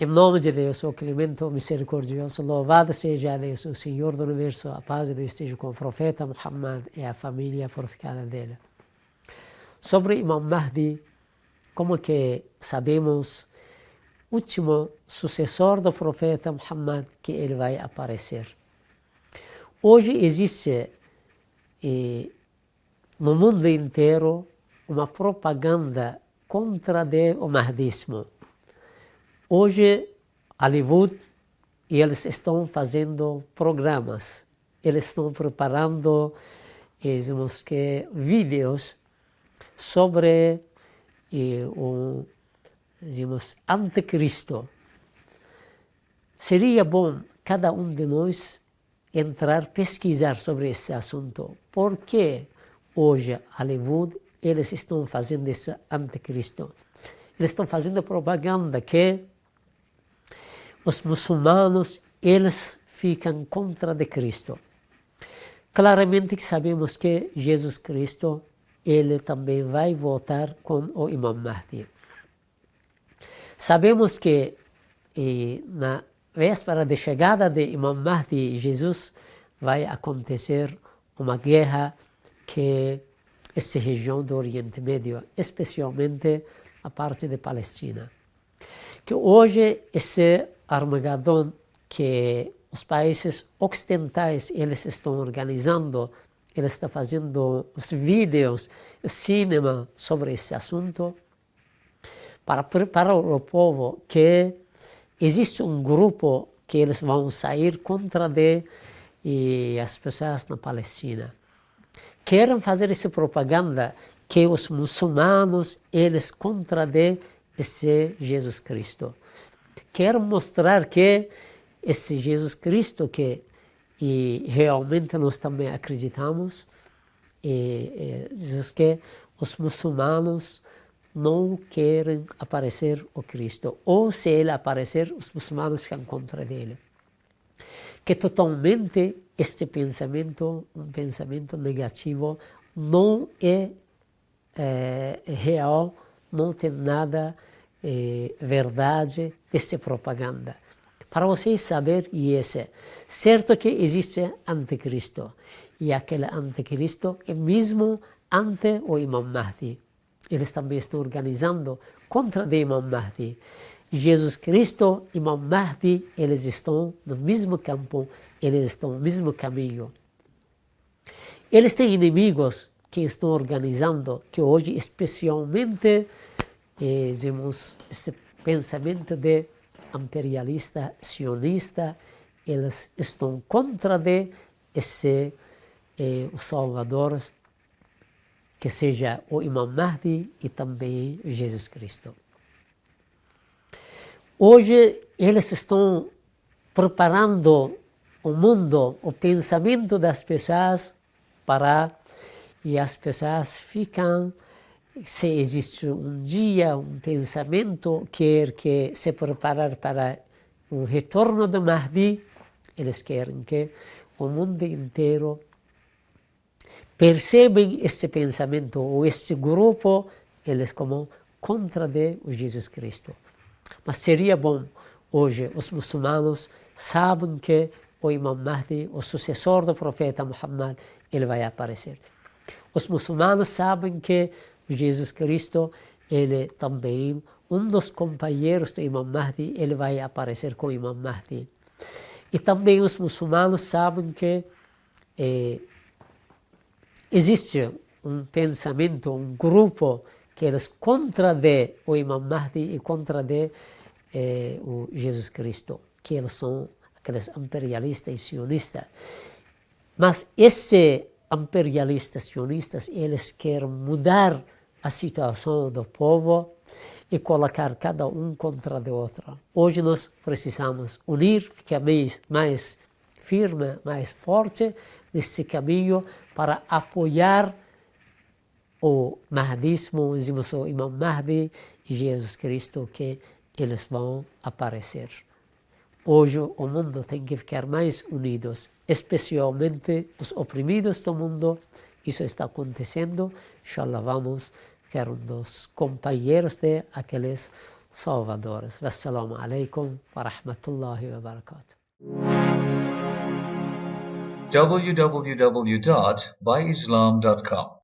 Em nome de Deus, o clemente, o misericordioso, louvado seja Deus, o Senhor do Universo, a paz de Deus esteja com o profeta Muhammad e a família purificada dele. Sobre Imam Mahdi, como que sabemos, último sucessor do profeta Muhammad, que ele vai aparecer. Hoje existe eh, no mundo inteiro uma propaganda contra o mahdismo Hoje, Hollywood, eles estão fazendo programas, eles estão preparando digamos que, vídeos sobre eh, o digamos, anticristo. Seria bom cada um de nós entrar, pesquisar sobre esse assunto. Por que hoje, Hollywood, eles estão fazendo esse anticristo? Eles estão fazendo propaganda que os muçulmanos, eles ficam contra de Cristo. Claramente que sabemos que Jesus Cristo, ele também vai voltar com o Imam Mahdi. Sabemos que na véspera de chegada de Imam Mahdi, Jesus, vai acontecer uma guerra que essa região do Oriente Médio, especialmente a parte de Palestina. Que hoje esse Armagedon que os países ocidentais eles estão organizando, eles estão fazendo os vídeos, cinema sobre esse assunto, para preparar o povo que existe um grupo que eles vão sair contra de, e as pessoas na Palestina. Querem fazer essa propaganda que os muçulmanos eles contra de esse Jesus Cristo quero mostrar que esse Jesus Cristo que e realmente nós também acreditamos, e, e, diz que os muçulmanos não querem aparecer o Cristo, ou se ele aparecer, os muçulmanos ficam contra ele. Que totalmente este pensamento, um pensamento negativo, não é, é real, não tem nada eh, verdade dessa propaganda. Para vocês saber isso, certo que existe anticristo, e aquele anticristo é mesmo ante o Imam Mahdi. Eles também estão organizando contra o Imam Mahdi. Jesus Cristo e Imam Mahdi, eles estão no mesmo campo, eles estão no mesmo caminho. Eles têm inimigos que estão organizando, que hoje especialmente vemos esse pensamento de imperialista, sionista, eles estão contra de esse eh, o Salvador, que seja o Imam Mahdi e também Jesus Cristo. Hoje eles estão preparando o mundo, o pensamento das pessoas para e as pessoas ficam se existe um dia, um pensamento, quer que se preparar para o retorno do Mahdi, eles querem que o mundo inteiro percebem este pensamento, ou este grupo, eles como contra de Jesus Cristo. Mas seria bom, hoje, os muçulmanos sabem que o Imam Mahdi, o sucessor do profeta Muhammad, ele vai aparecer. Os muçulmanos sabem que Jesus Cristo, ele também, um dos companheiros do Imam Mahdi, ele vai aparecer com o Imam Mahdi. E também os muçulmanos sabem que eh, existe um pensamento, um grupo que eles contra de o Imam Mahdi e contra de eh, o Jesus Cristo, que eles são aqueles imperialistas e sionistas. Mas esses imperialistas, sionistas, eles querem mudar a situação do povo e colocar cada um contra o outro. Hoje nós precisamos unir, ficar mais, mais firme, mais forte nesse caminho para apoiar o Mahdismo, o Imam Mahdi e Jesus Cristo, que eles vão aparecer. Hoje o mundo tem que ficar mais unidos, especialmente os oprimidos do mundo. Isso está acontecendo, já lavamos, que eram dos companheiros de aqueles salvadores. Wassalamu alaikum wa rahmatullahi wa barakatuh. www.byislam.com